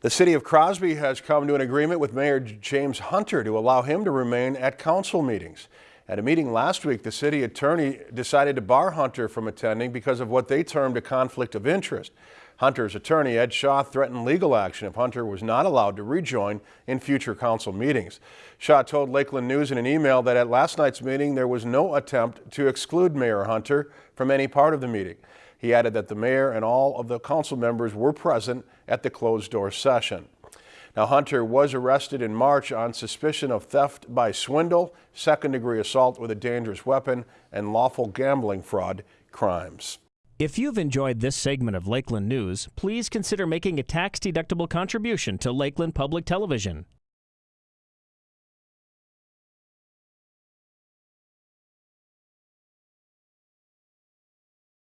The city of Crosby has come to an agreement with Mayor James Hunter to allow him to remain at council meetings. At a meeting last week, the city attorney decided to bar Hunter from attending because of what they termed a conflict of interest. Hunter's attorney, Ed Shaw, threatened legal action if Hunter was not allowed to rejoin in future council meetings. Shaw told Lakeland News in an email that at last night's meeting there was no attempt to exclude Mayor Hunter from any part of the meeting. He added that the mayor and all of the council members were present at the closed-door session. Now, Hunter was arrested in March on suspicion of theft by swindle, second-degree assault with a dangerous weapon, and lawful gambling fraud crimes. If you've enjoyed this segment of Lakeland News, please consider making a tax-deductible contribution to Lakeland Public Television.